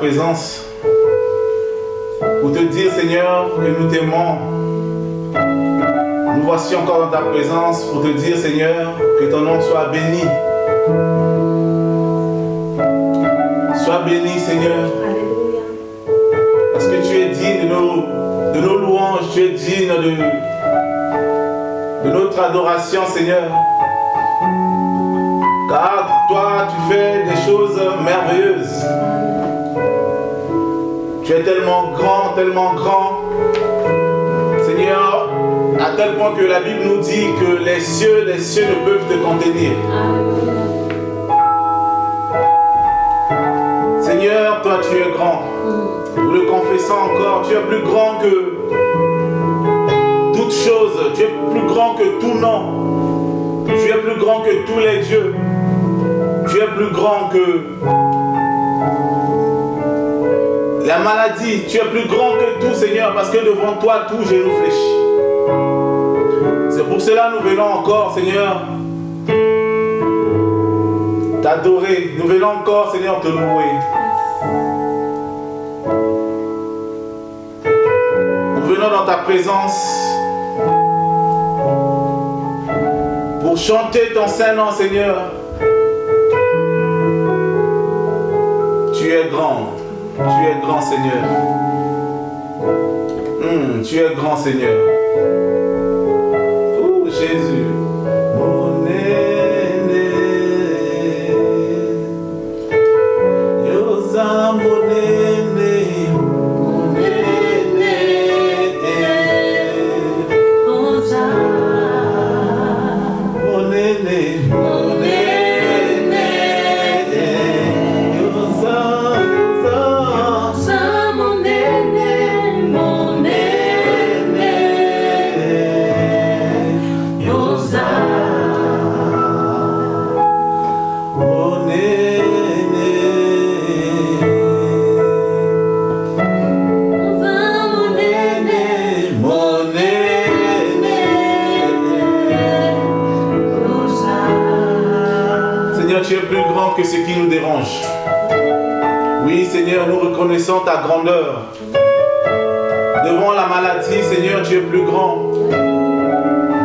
présence pour te dire, Seigneur, que nous t'aimons. Nous voici encore dans ta présence pour te dire, Seigneur, que ton nom soit béni. Sois béni, Seigneur. Parce que tu es digne de nos, de nos louanges, tu es digne de notre adoration, Seigneur. Tu fais des choses merveilleuses. Tu es tellement grand, tellement grand. Seigneur, à tel point que la Bible nous dit que les cieux, les cieux ne peuvent te contenir. Seigneur, toi tu es grand. Nous le confessons encore, tu es plus grand que toutes choses. Tu es plus grand que tout nom. Tu es plus grand que tous les dieux. Plus grand que la maladie, tu es plus grand que tout, Seigneur, parce que devant toi, tout genou fléchit. C'est pour cela nous venons encore, Seigneur, t'adorer. Nous venons encore, Seigneur, te louer. Nous venons dans ta présence pour chanter ton Saint-Nom, Seigneur. Tu es grand. Tu es grand Seigneur. Hmm, tu es grand Seigneur.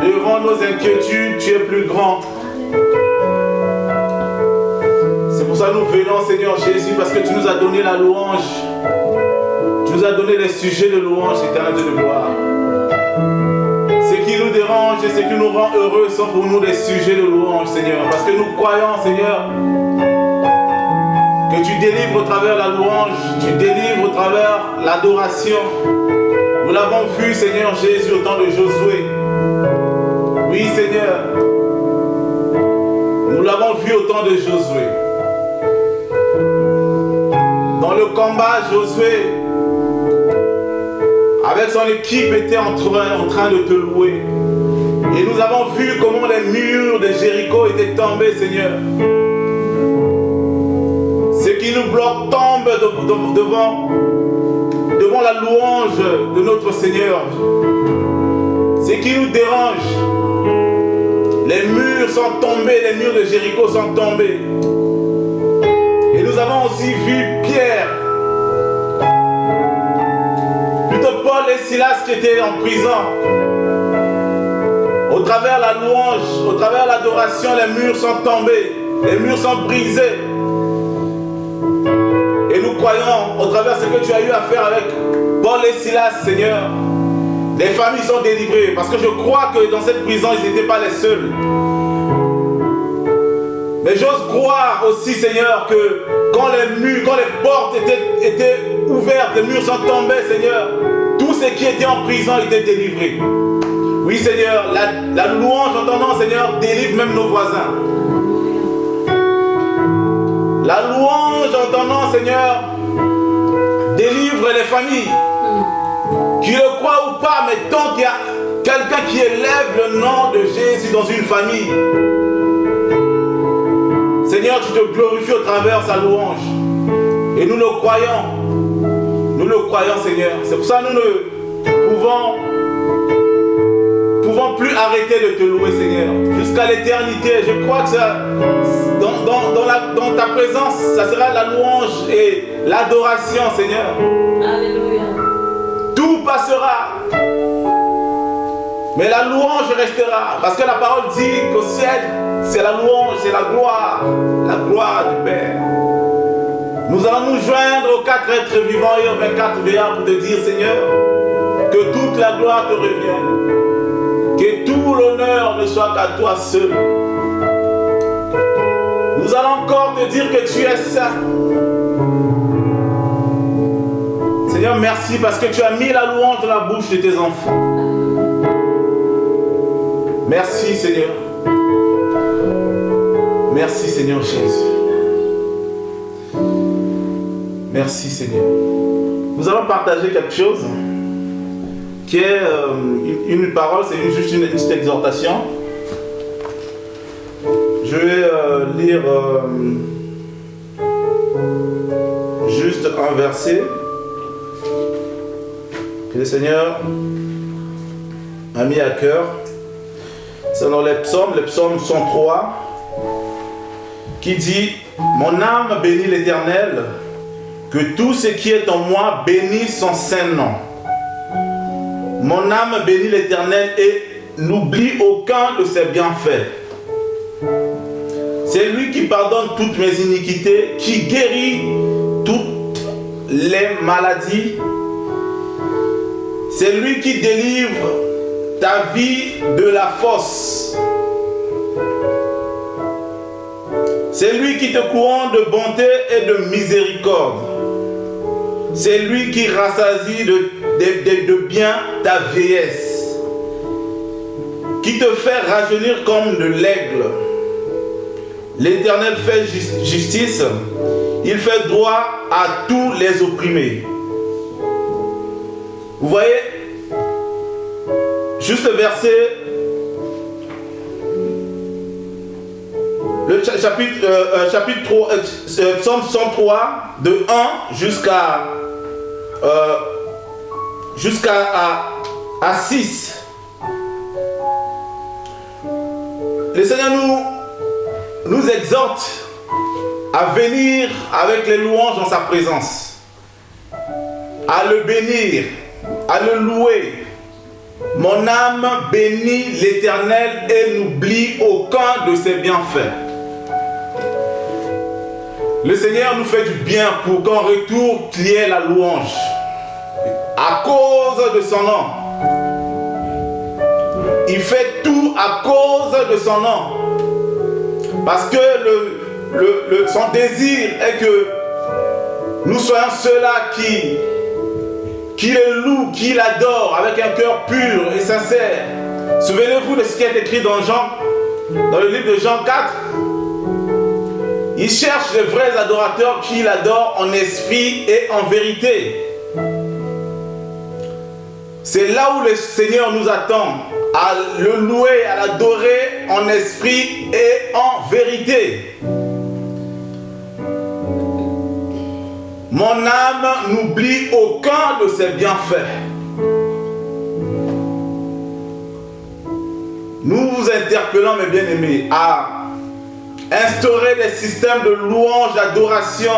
Devant nos inquiétudes, tu es plus grand. C'est pour ça que nous venons, Seigneur Jésus, parce que tu nous as donné la louange. Tu nous as donné les sujets de louange éternelle de gloire. Ce qui nous dérange et ce qui nous rend heureux sont pour nous des sujets de louange, Seigneur. Parce que nous croyons, Seigneur, que tu délivres au travers la louange, tu délivres au travers l'adoration. Nous l'avons vu, Seigneur Jésus, au temps de Josué. Oui, Seigneur. Nous l'avons vu au temps de Josué. Dans le combat, Josué, avec son équipe, était en train, de te louer. Et nous avons vu comment les murs de Jéricho étaient tombés, Seigneur qui nous bloque tombe devant, la louange de notre Seigneur. Ce qui nous dérange, les murs sont tombés, les murs de Jéricho sont tombés. Et nous avons aussi vu Pierre, plutôt Paul et Silas qui étaient en prison. Au travers la louange, au travers l'adoration, les murs sont tombés, les murs sont brisés. Et nous croyons, au travers ce que tu as eu à faire avec Et Silas, Seigneur, les familles sont délivrées. Parce que je crois que dans cette prison, ils n'étaient pas les seuls. Mais j'ose croire aussi, Seigneur, que quand les murs, quand les portes étaient, étaient ouvertes, les murs sont tombés, Seigneur, tous ceux qui étaient en prison étaient délivrés. Oui, Seigneur, la, la louange entendant, Seigneur, délivre même nos voisins. La louange entendant, Seigneur, délivre les familles. Qui le croient ou pas, mais tant qu'il y a quelqu'un qui élève le nom de Jésus dans une famille, Seigneur, tu te glorifies au travers sa louange. Et nous le croyons. Nous le croyons, Seigneur. C'est pour ça que nous ne pouvons, pouvons plus arrêter de te louer, Seigneur. Jusqu'à l'éternité. Je crois que ça, dans, ta présence, ça sera la louange et l'adoration, Seigneur. Passera. Mais la louange restera. Parce que la parole dit qu'au ciel, c'est la louange, c'est la gloire. La gloire du Père. Nous allons nous joindre aux quatre êtres vivants et aux 24 veillards pour te dire, Seigneur, que toute la gloire te revienne. Que tout l'honneur ne soit qu'à toi seul. Nous allons encore te dire que tu es saint. Seigneur, merci parce que tu as mis la louange dans la bouche de tes enfants. Merci Seigneur. Merci Seigneur Jésus. Merci Seigneur. Nous allons partager quelque chose qui est euh, une, parole, c'est juste une, petite exhortation. Je vais euh, lire euh, juste un verset le Seigneur a mis à cœur. Dans les psaumes, le psaume 103, qui dit Mon âme bénit l'Éternel que tout ce qui est en moi bénisse son saint nom. Mon âme bénit l'Éternel et n'oublie aucun de ses bienfaits. C'est lui qui pardonne toutes mes iniquités, qui guérit toutes les maladies. C'est lui qui délivre ta vie de la fosse. C'est lui qui te couronne de bonté et de miséricorde. C'est lui qui rassasie de, de, bien ta vieillesse, qui te fait rajeunir comme de l'aigle. L'Éternel fait justice, il fait droit à tous les opprimés. Vous voyez, juste le verset, le chapitre, euh, euh, chapitre 3, euh, Psaume 103, de 1 jusqu'à euh, jusqu'à à, 6. Le Seigneur nous, nous exhorte à venir avec les louanges dans sa présence, à le bénir, à le louer. Mon âme bénit l'Éternel et n'oublie aucun de ses bienfaits. Le Seigneur nous fait du bien pour qu'en retour, qu'il y la louange. À cause de son nom. Il fait tout à cause de son nom. Parce que son désir est que nous soyons ceux-là qui, qui le louent, qui l'adorent avec un cœur pur et sincère. Souvenez-vous de ce qui est écrit dans Jean, dans le livre de Jean 4. Il cherche les vrais adorateurs qui l'adorent en esprit et en vérité. C'est là où le Seigneur nous attend, à le louer, à l'adorer en esprit et en vérité. Mon âme n'oublie aucun de ses bienfaits. Nous vous interpellons, mes bien-aimés, à instaurer des systèmes de louange, d'adoration,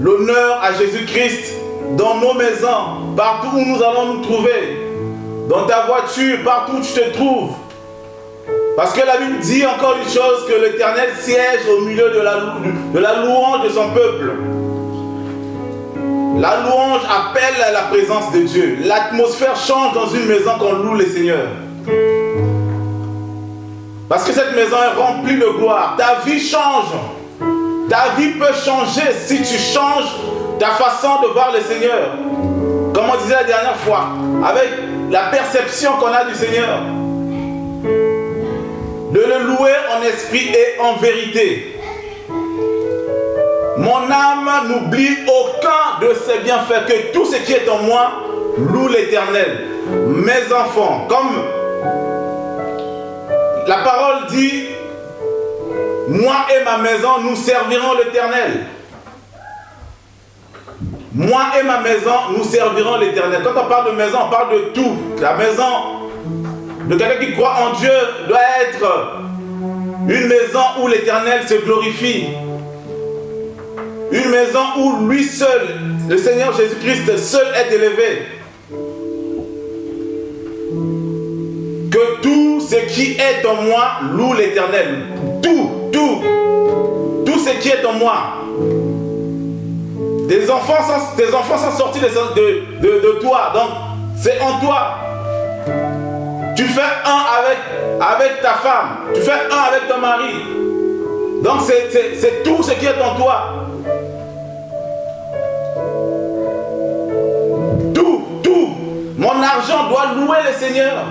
l'honneur à Jésus-Christ dans nos maisons, partout où nous allons nous trouver, dans ta voiture, partout où tu te trouves. Parce que la Bible dit encore une chose, que l'Éternel siège au milieu de la, louange de son peuple. La louange appelle à la présence de Dieu. L'atmosphère change dans une maison quand on loue le Seigneur. Parce que cette maison est remplie de gloire. Ta vie change. Ta vie peut changer si tu changes ta façon de voir le Seigneur. Comme on disait la dernière fois, avec la perception qu'on a du Seigneur. De le louer en esprit et en vérité. Mon âme n'oublie aucun de ses bienfaits, que tout ce qui est en moi loue l'Éternel. Mes enfants, comme la parole dit, moi et ma maison, nous servirons l'Éternel. Moi et ma maison, nous servirons l'Éternel. Quand on parle de maison, on parle de tout. La maison de quelqu'un qui croit en Dieu doit être une maison où l'Éternel se glorifie. Une maison où lui seul, le Seigneur Jésus-Christ seul est élevé. Que tout ce qui est en moi loue l'Éternel. Tout, tout, tout ce qui est en moi. Des enfants sont, tes enfants sont sortis de toi. Donc, c'est en toi. Fais un avec, avec ta femme. Tu fais un avec ton mari. Donc, c'est tout ce qui est en toi. Mon argent doit louer le Seigneur.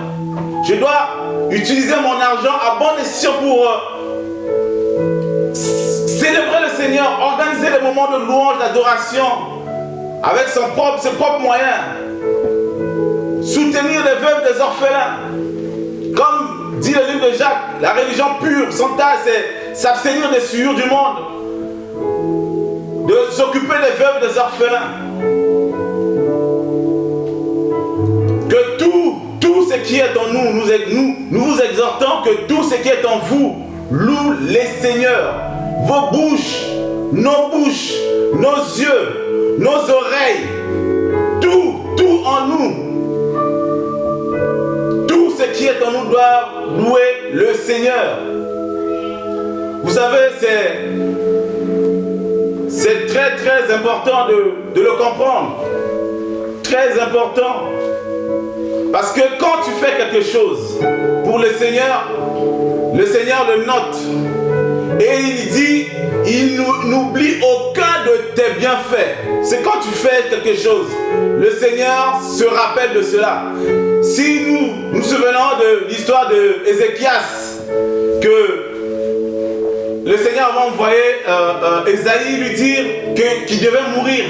Je dois utiliser mon argent à bon escient pour euh, célébrer le Seigneur, organiser les moments de louange, d'adoration avec son propre, ses propres moyens. Soutenir les veuves des orphelins. Comme dit le livre de Jacques, la religion pure, son tas, c'est s'abstenir des souillures du monde. De s'occuper des veuves des orphelins. Que tout, tout ce qui est en nous, nous, nous, nous vous exhortons que tout ce qui est en vous loue les seigneurs. Vos bouches, nos bouches, nos yeux, nos oreilles, tout, tout en nous. Qui est en nous doit louer le Seigneur. Vous savez, c'est c'est très très important de, de le comprendre. Très important. Parce que quand tu fais quelque chose pour le Seigneur, le Seigneur le note. Et il dit, il n'oublie aucun de tes bienfaits. C'est quand tu fais quelque chose, le Seigneur se rappelle de cela. Si nous nous souvenons de l'histoire de Ézéchias, que le Seigneur va envoyer euh, euh lui dire qu'il devait mourir.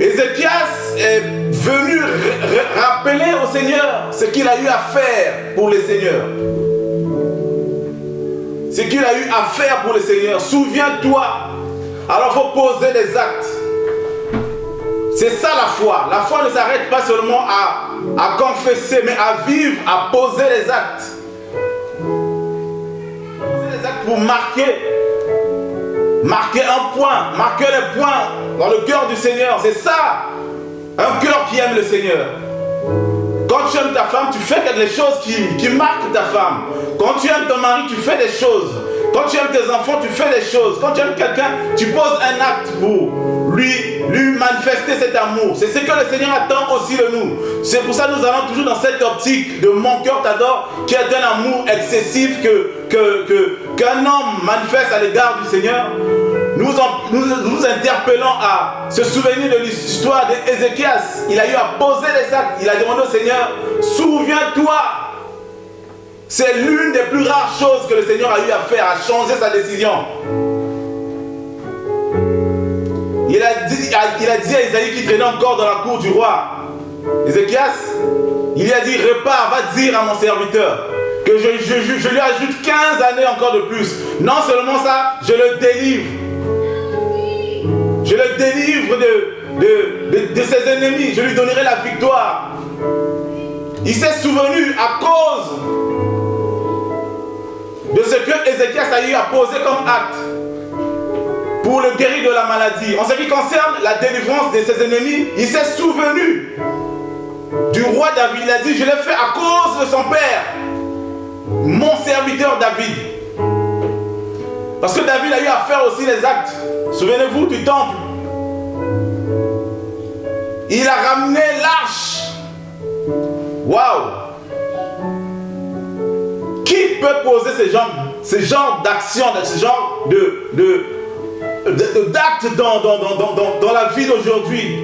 Ézéchias est venu rappeler au Seigneur ce qu'il a eu à faire pour le Seigneur. Ce qu'il a eu à faire pour le Seigneur. Souviens-toi. Alors il faut poser des actes. C'est ça la foi. La foi ne s'arrête pas seulement à, à confesser, mais à vivre, à poser les actes. Poser les actes pour marquer marquer un point, marquer les points dans le cœur du Seigneur. C'est ça un cœur qui aime le Seigneur. Quand tu aimes ta femme, tu fais quelque chose qui, qui marque ta femme. Quand tu aimes ton mari, tu fais des choses. Quand tu aimes tes enfants, tu fais des choses. Quand tu aimes quelqu'un, tu poses un acte pour lui, lui manifester cet amour. C'est ce que le Seigneur attend aussi de nous. C'est pour ça que nous allons toujours dans cette optique de mon cœur t'adore, qui est un amour excessif que qu'un que, qu'un homme manifeste à l'égard du Seigneur. Nous, nous, interpellons à se souvenir de l'histoire d'Ézéchias. Il a eu à poser les actes. Il a demandé au Seigneur, souviens-toi. C'est l'une des plus rares choses que le Seigneur a eu à faire, à changer sa décision. Il a dit, à Isaïe qui traînait encore dans la cour du roi, Ézéchias, il lui a dit, repars, va dire à mon serviteur que je lui ajoute 15 années encore de plus. Non seulement ça, je le délivre je le délivre de, de, ses ennemis. Je lui donnerai la victoire. Il s'est souvenu à cause de ce que Ézéchias a eu à poser comme acte pour le guérir de la maladie. En ce qui concerne la délivrance de ses ennemis, il s'est souvenu du roi David. Il a dit, je l'ai fait à cause de son père, mon serviteur David. Parce que David a eu à faire aussi les actes Souvenez-vous du temple. Il a ramené l'arche. Waouh. Qui peut poser ce genre, ce genre d'action, ce genre de, d'actes dans, dans, dans, dans, la vie d'aujourd'hui?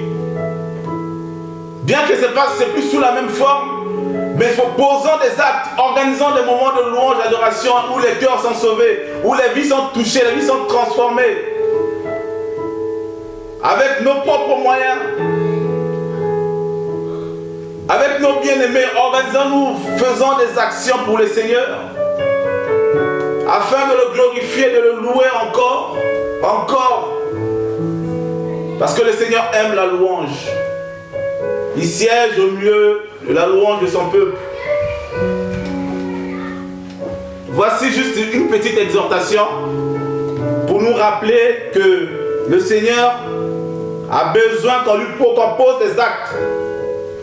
Bien que ce n'est plus sous la même forme, mais posant des actes, organisant des moments de louange, d'adoration où les cœurs sont sauvés, où les vies sont touchées, les vies sont transformées. Avec nos propres moyens, avec nos bien-aimés, organisons-nous, faisons des actions pour le Seigneur, afin de le glorifier, de le louer encore, encore. Parce que le Seigneur aime la louange. Il siège au milieu de la louange de son peuple. Voici juste une petite exhortation pour nous rappeler que le Seigneur a besoin qu'on lui pose des actes,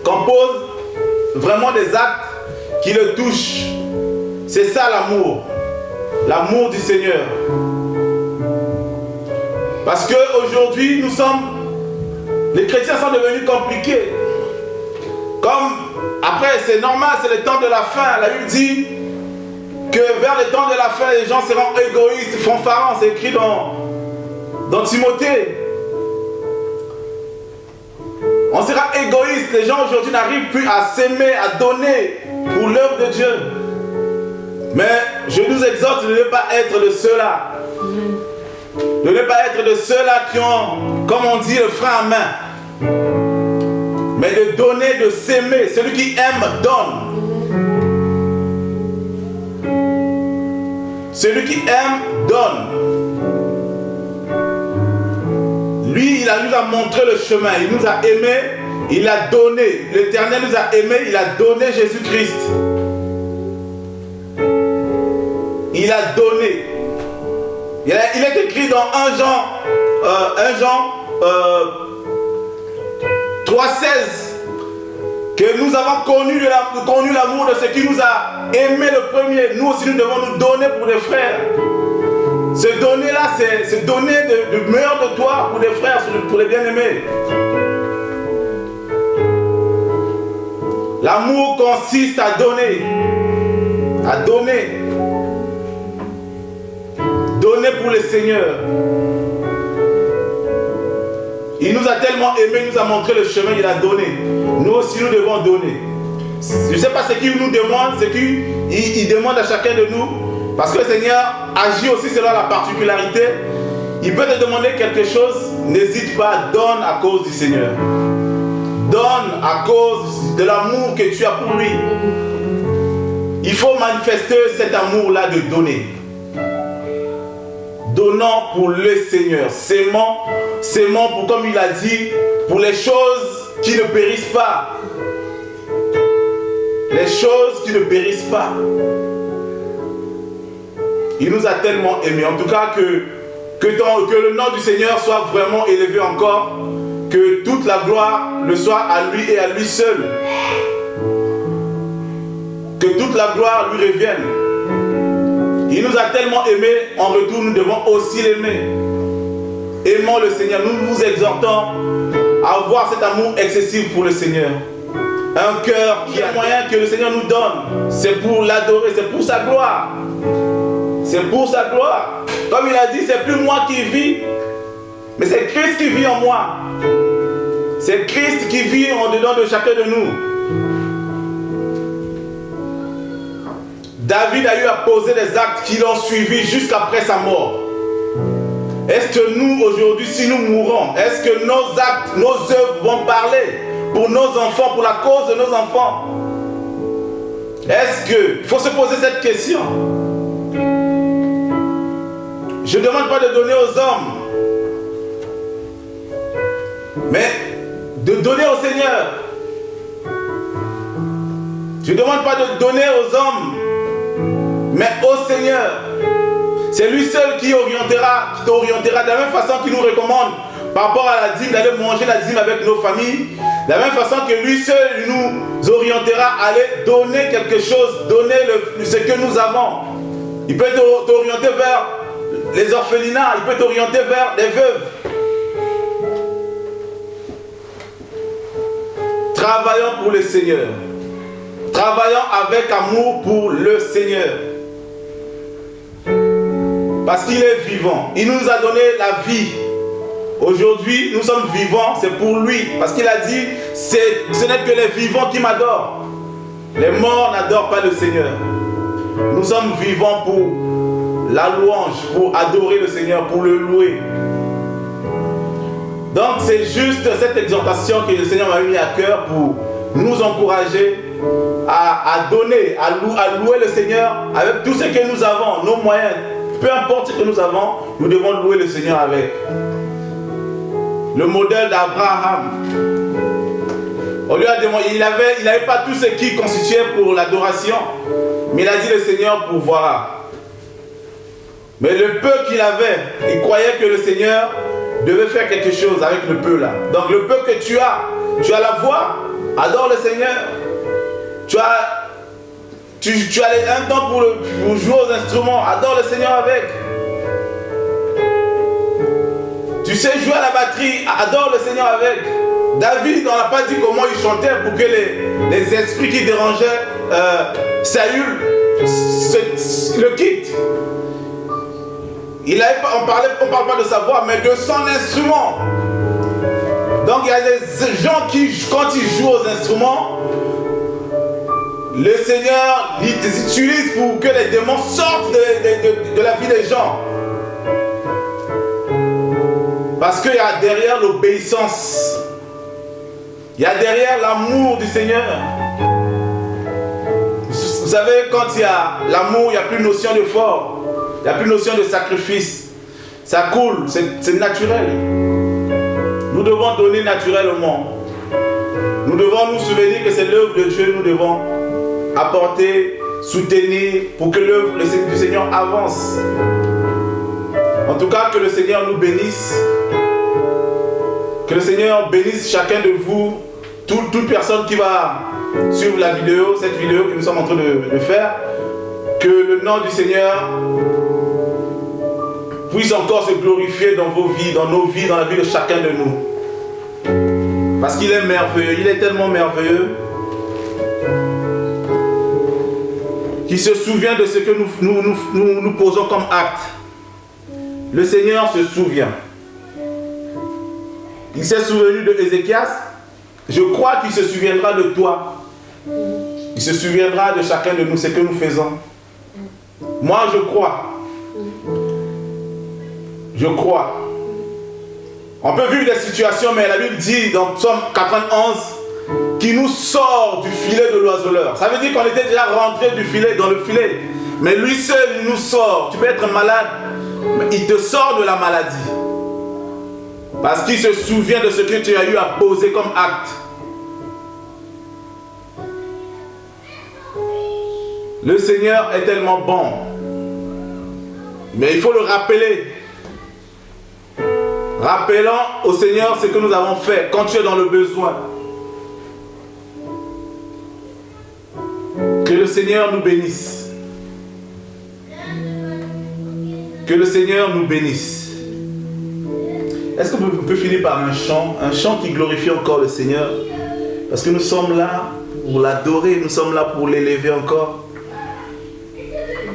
qu'on pose vraiment des actes qui le touchent. C'est ça l'amour, l'amour du Seigneur. Parce qu'aujourd'hui, nous sommes, les chrétiens sont devenus compliqués. Comme, après, c'est normal, c'est le temps de la fin. La Bible dit que vers le temps de la fin, les gens seront égoïstes, fanfarons. C'est écrit dans, dans Timothée. On sera égoïste. Les gens aujourd'hui n'arrivent plus à s'aimer, à donner pour l'œuvre de Dieu. Mais je nous exhorte de ne pas être de ceux-là. De ne pas être de ceux-là qui ont, comme on dit, le frein à main mais de donner, de s'aimer. Celui qui aime donne. Celui qui aime donne. Lui, il a, nous a montré le chemin. Il nous a aimés. Il a donné. L'Éternel nous a aimés. Il a donné Jésus-Christ. Il a donné. Il, est écrit dans 1 Jean, euh, 1 Jean euh, 3.16 que nous avons connu l'amour de ce qui nous a aimé le premier. Nous aussi, nous devons nous donner pour des frères. Se donner là, c'est donner le meilleur de toi pour les frères, pour les bien-aimés. L'amour consiste à donner. À donner. Donner pour le Seigneur. Il nous a tellement aimés, il nous a montré le chemin, il a donné. Nous aussi, nous devons donner. Je ne sais pas ce qu'il nous demande, ce qu'il il demande à chacun de nous. Parce que le Seigneur agit aussi selon la particularité. Il peut te demander quelque chose, n'hésite pas, donne à cause du Seigneur. Donne à cause de l'amour que tu as pour lui. Il faut manifester cet amour-là de donner donnant pour le Seigneur, s'aimant, s'aimant pour, comme il a dit, pour les choses qui ne périssent pas. Les choses qui ne périssent pas. Il nous a tellement aimés. En tout cas, que, le nom du Seigneur soit vraiment élevé encore. Que toute la gloire le soit à lui et à lui seul. Que toute la gloire lui revienne. Il nous a tellement aimés, en retour, nous devons aussi l'aimer. Aimons le Seigneur. Nous vous exhortons à avoir cet amour excessif pour le Seigneur. Un cœur qui a moyen que le Seigneur nous donne. C'est pour l'adorer, c'est pour sa gloire. C'est pour sa gloire. Comme il a dit, c'est plus moi qui vis, mais c'est Christ qui vit en moi. C'est Christ qui vit en dedans de chacun de nous. David a eu à poser des actes qui l'ont suivi jusqu'après sa mort. Est-ce que nous, aujourd'hui, si nous mourons, est-ce que nos actes, nos œuvres vont parler pour nos enfants, pour la cause de nos enfants? Est-ce que... Il faut se poser cette question. Je ne demande pas de donner aux hommes, mais de donner au Seigneur. Je ne demande pas de donner aux hommes, mais au Seigneur. C'est lui seul qui orientera, qui t'orientera de la même façon qu'il nous recommande par rapport à la dîme, d'aller manger la dîme avec nos familles. De la même façon que lui seul nous orientera à aller donner quelque chose, donner ce que nous avons. Il peut t'orienter vers les orphelinats, il peut t'orienter vers les veuves. Travaillons pour le Seigneur. Travaillons avec amour pour le Seigneur. Parce qu'il est vivant. Il nous a donné la vie. Aujourd'hui, nous sommes vivants, c'est pour lui. Parce qu'il a dit, ce n'est que les vivants qui m'adorent. Les morts n'adorent pas le Seigneur. Nous sommes vivants pour la louange, pour adorer le Seigneur, pour le louer. Donc c'est juste cette exhortation que le Seigneur m'a mis à cœur pour nous encourager à, donner, à, louer le Seigneur avec tout ce que nous avons, nos moyens. Peu importe ce que nous avons, nous devons louer le Seigneur avec. Le modèle d'Abraham. Il n'avait pas tout ce qui constituait pour l'adoration, mais il a dit le Seigneur pourvoira. Mais le peu qu'il avait, il croyait que le Seigneur devait faire quelque chose avec le peu là. Donc le peu que tu as, tu as la voix, adore le Seigneur. Tu as, tu, tu un temps pour, pour jouer aux instruments, adore le Seigneur avec. Tu sais jouer à la batterie, adore le Seigneur avec. David, on n'a pas dit comment il chantait pour que les, esprits qui dérangeaient euh, Saül le quittent. On ne parle pas de sa voix, mais de son instrument. Donc il y a des gens qui, quand ils jouent aux instruments, le Seigneur les utilise pour que les démons sortent de, de la vie des gens. Parce qu'il y a derrière l'obéissance, il y a derrière l'amour du Seigneur. Vous savez, quand il y a l'amour, il n'y a plus notion de fort. Il n'y a plus notion de sacrifice. Ça coule, c'est naturel. Nous devons donner naturellement. Nous devons nous souvenir que c'est l'œuvre de Dieu, nous devons apporter, soutenir pour que l'œuvre du Seigneur avance. En tout cas, que le Seigneur nous bénisse. Que le Seigneur bénisse chacun de vous, toute, personne qui va suivre la vidéo, cette vidéo que nous sommes en train de faire. Que le nom du Seigneur puisse encore se glorifier dans vos vies, dans nos vies, dans la vie de chacun de nous. Parce qu'il est merveilleux, il est tellement merveilleux qu'il se souvient de ce que nous, nous, nous, posons comme acte. Le Seigneur se souvient. Il s'est souvenu de Ézéchias. Je crois qu'il se souviendra de toi. Il se souviendra de chacun de nous, ce que nous faisons. Moi, je crois je crois. On peut vivre des situations, mais la Bible dit dans Psaume 91 qu'il nous sort du filet de l'oiseleur. Ça veut dire qu'on était déjà rentré du filet, dans le filet. Mais lui seul, nous sort. Tu peux être malade, mais il te sort de la maladie. Parce qu'il se souvient de ce que tu as eu à poser comme acte. Le Seigneur est tellement bon. Mais il faut le rappeler. Rappelons au Seigneur ce que nous avons fait quand tu es dans le besoin. Que le Seigneur nous bénisse. Que le Seigneur nous bénisse. Est-ce qu'on peut, finir par un chant Un chant qui glorifie encore le Seigneur? Parce que nous sommes là pour l'adorer, nous sommes là pour l'élever encore.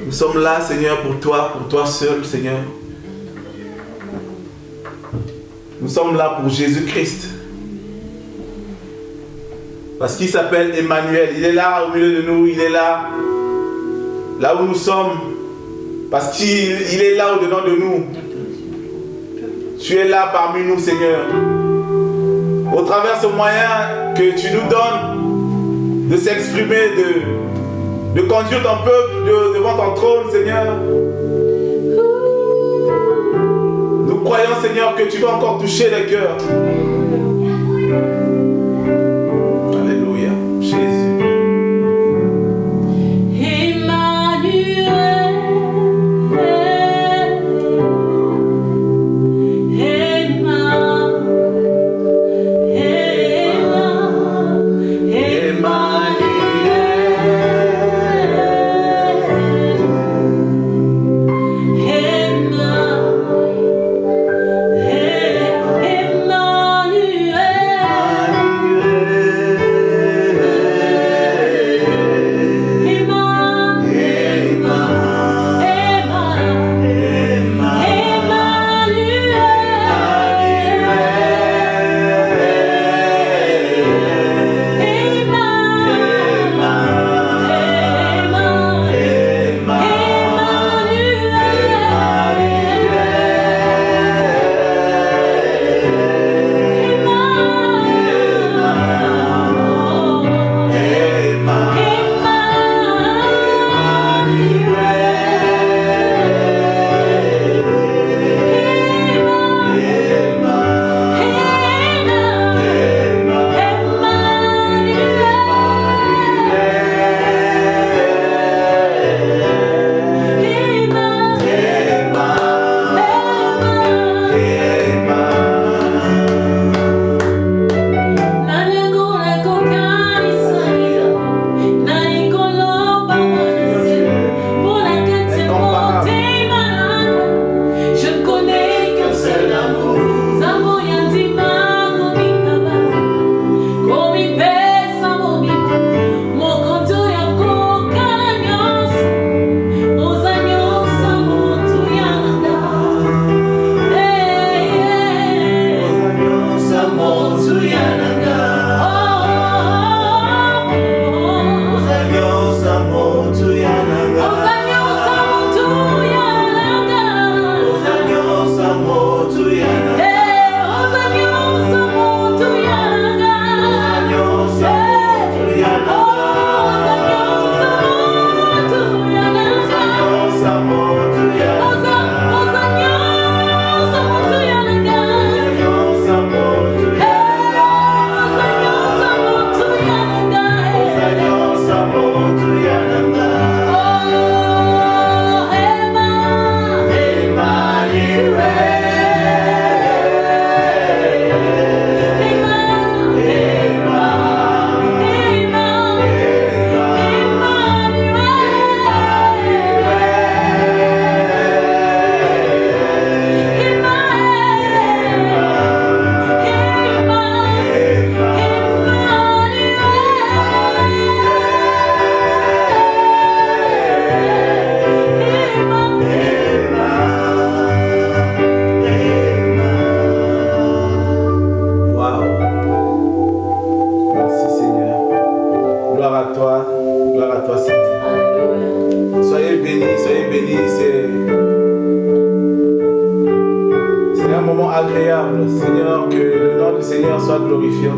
Nous sommes là, Seigneur, pour toi, pour toi seul, Seigneur. Nous sommes là pour Jésus-Christ. Parce qu'il s'appelle Emmanuel. Il est là au milieu de nous. Il est là. Là où nous sommes. Parce qu'il est là au-dedans de nous. Tu es là parmi nous, Seigneur. Au travers ce moyen que tu nous donnes de s'exprimer, de, de conduire ton peuple devant ton trône, Seigneur. Croyons, Seigneur, que tu vas encore toucher les cœurs.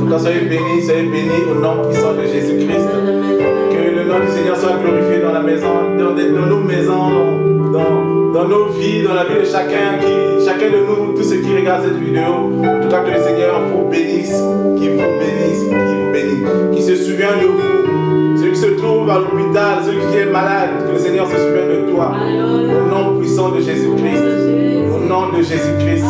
Tout cas, soyez bénis, soyez bénis au nom puissant de Jésus-Christ. Que le nom du Seigneur soit glorifié dans la maison, dans, nos maisons, dans, dans, nos vies, dans la vie de chacun, qui, chacun de nous, tous ceux qui regardent cette vidéo. En tout cas, que le Seigneur vous bénisse, qu'il vous bénisse, qu'il vous bénisse, qu'il se souvient de vous. Celui qui se trouve à l'hôpital, celui qui est malade, que le Seigneur se souvienne de toi. Au nom puissant de Jésus-Christ. Au nom de Jésus-Christ.